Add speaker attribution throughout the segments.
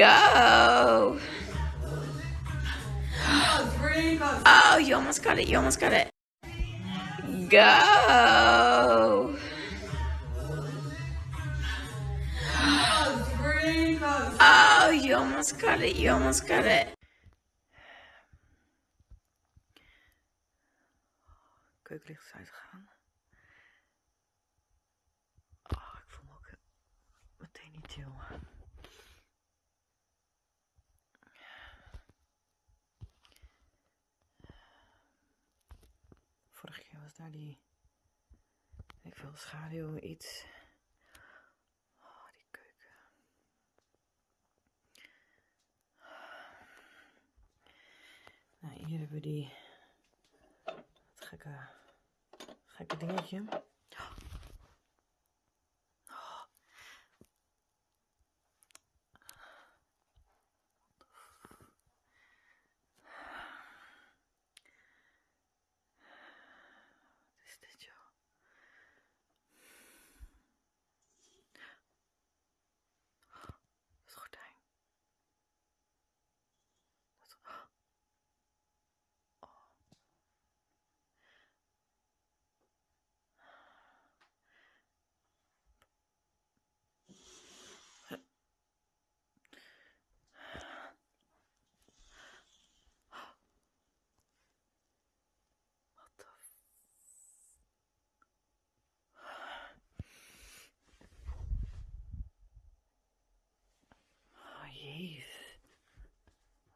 Speaker 1: Go! Oh, you almost got it. You almost got it. Go! Oh, you almost got it. You almost got it. Keukenlicht is uitgegaan. Oh, ik voel me ook meteen niet chill. Daar die, ik veel, schaduw, iets. Oh, die keuken. Nou, hier hebben we die, gekke, gekke dingetje. Wat is dit, joh? Het gordijn. Dat... Oh. Wat de Oh jeez.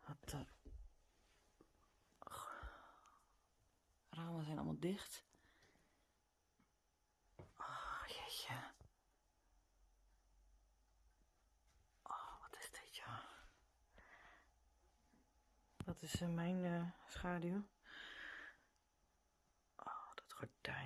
Speaker 1: Wat de... Ramen zijn allemaal dicht. Oh jeetje. Oh, wat is dit ja? Dat is eh, mijn eh, schaduw. Oh, dat gordijn,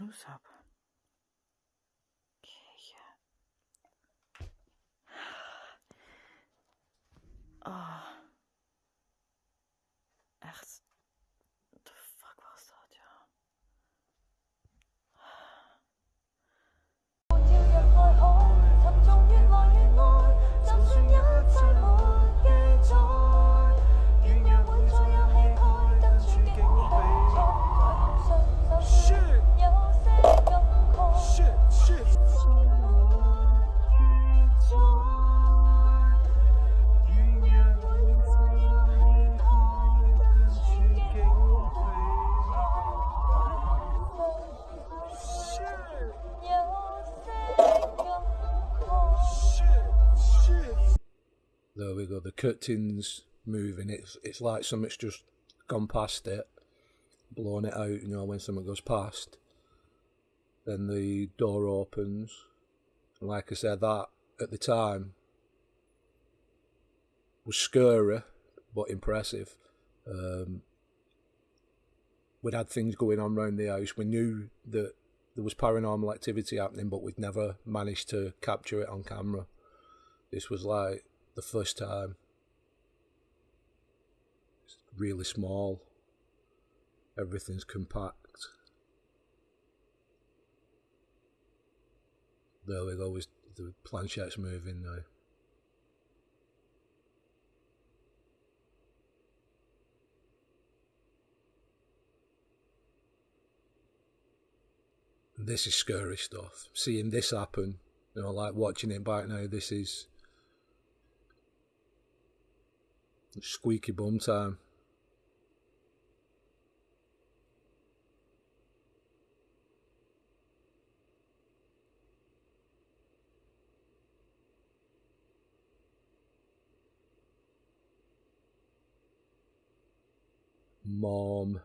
Speaker 1: of citroensap.
Speaker 2: Go. The curtains moving. It's it's like something's just gone past it, blown it out. You know when something goes past, then the door opens. And like I said, that at the time was scary but impressive. Um, we'd had things going on around the house. We knew that there was paranormal activity happening, but we'd never managed to capture it on camera. This was like the first time. It's really small. Everything's compact. There we go. The planchette's moving now. This is scary stuff. Seeing this happen, you know, like watching it back now, this is squeaky bum time. mom.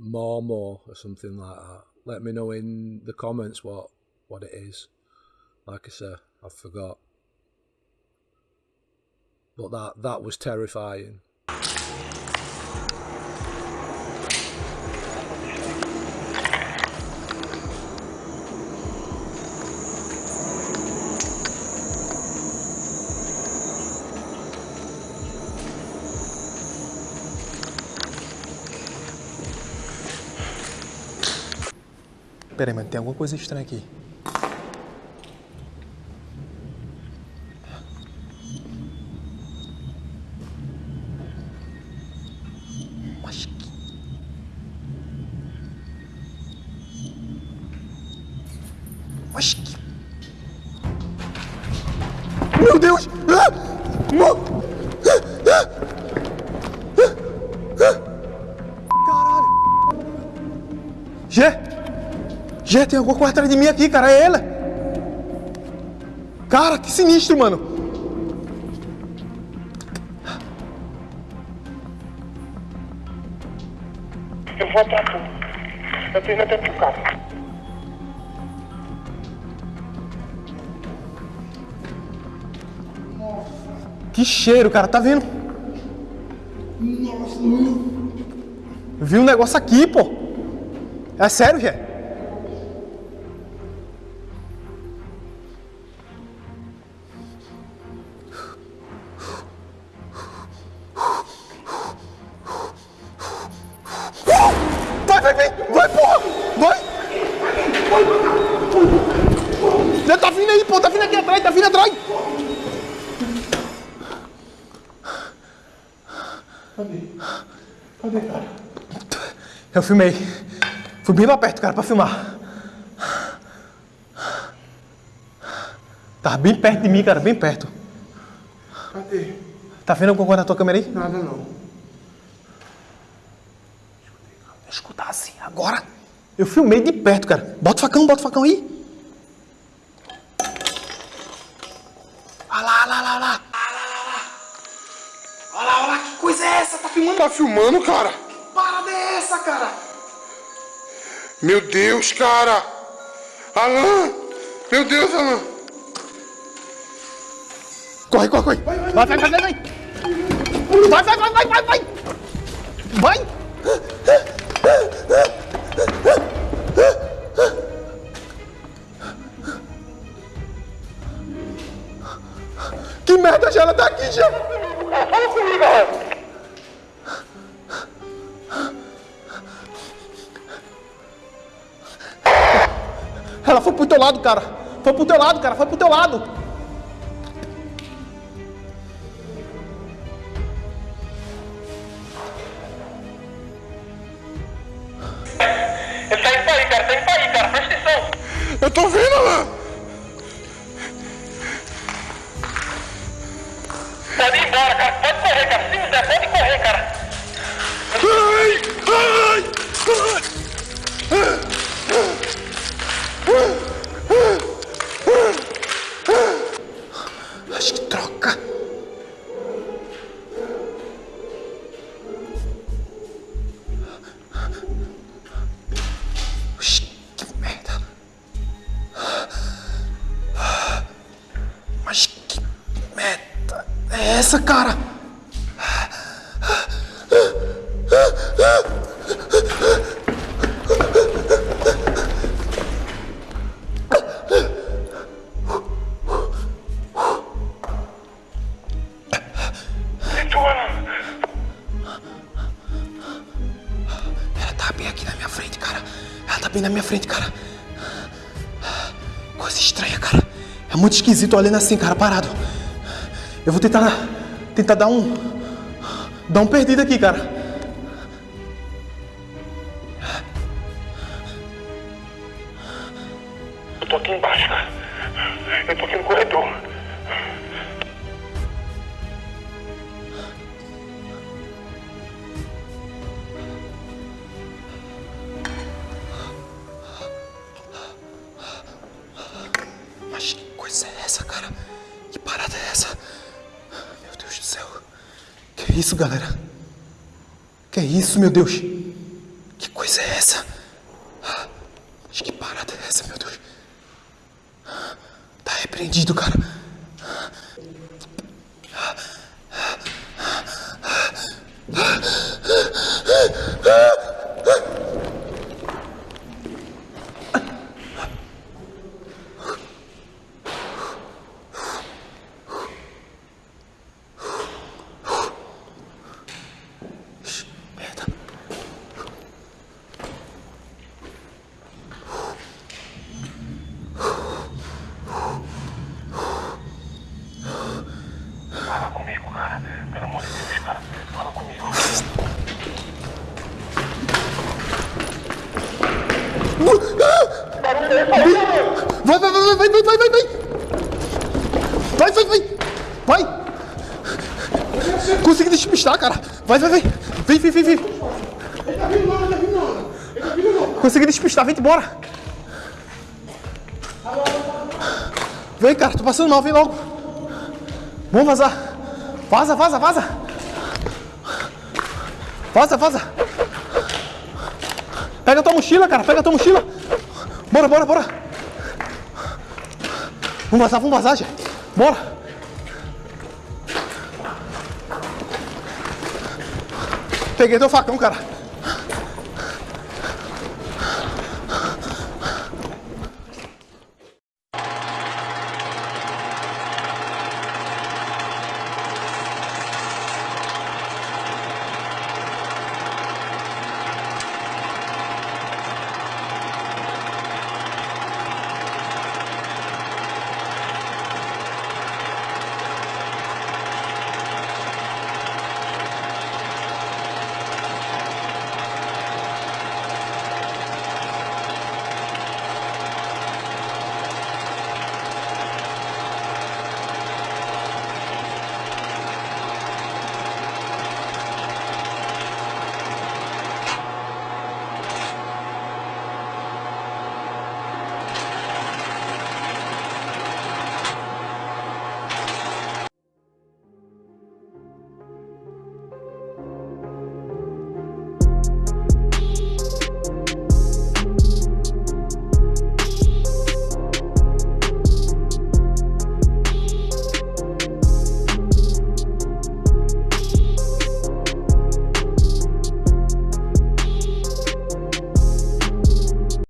Speaker 2: Mormo or something like that. Let me know in the comments what what it is. Like I say, I forgot. But that that was terrifying.
Speaker 3: Pera aí, mas tem alguma coisa estranha aqui. Mas que... Que... Meu Deus! Ah! Mo- Gê, tem alguma coisa atrás de mim aqui, cara. É ela! Cara, que sinistro, mano!
Speaker 4: Eu vou atrás tu. Eu tô indo até pro carro.
Speaker 3: Que cheiro, cara, tá vendo? Nossa, Vi um negócio aqui, pô. É sério, Gê? Eu filmei. Fui bem pra perto, cara, pra filmar. Tava bem perto de mim, cara, bem perto.
Speaker 4: Cadê?
Speaker 3: Tá vendo alguma coisa na tua câmera aí?
Speaker 4: Nada não.
Speaker 3: Escutar assim, agora. Eu filmei de perto, cara. Bota o facão, bota o facão aí. Olha lá, olha lá, olha lá. Olha lá, olha lá, que coisa é essa? Tá filmando?
Speaker 4: Tá filmando, cara?
Speaker 3: Cara?
Speaker 4: Meu Deus, cara! Alan! Meu Deus, Alan!
Speaker 3: Corre, corre, corre. Vai, vai, vai, vai, vai. Vai, vai, vai, vai, vai, vai. Vai. Que merda, já ela tá aqui, já.
Speaker 4: Fala comigo,
Speaker 3: Ela foi pro teu lado, cara. Foi pro teu lado, cara. Foi pro teu lado. É muito esquisito olhando assim, cara, parado. Eu vou tentar. Tentar dar um. Dar um perdido aqui, cara.
Speaker 4: Eu tô aqui embaixo, cara. Eu tô aqui no corredor.
Speaker 3: Isso, galera? Que é isso, meu Deus? Que coisa é essa? Mas que parada é essa, meu Deus? Tá repreendido, cara. Merda. Consegui despistar, cara. Vai, vai, vai. Vem, vem, vem, vem. Consegui despistar, vem embora. Vem, cara, tô passando mal, vem logo. Vamos vazar. Vaza, vaza, vaza. Vaza, vaza. Pega tua mochila, cara, pega tua mochila. Bora, bora, bora. Vamos vazar, vamos vazar, gente. Bora. Peguei teu facão, cara.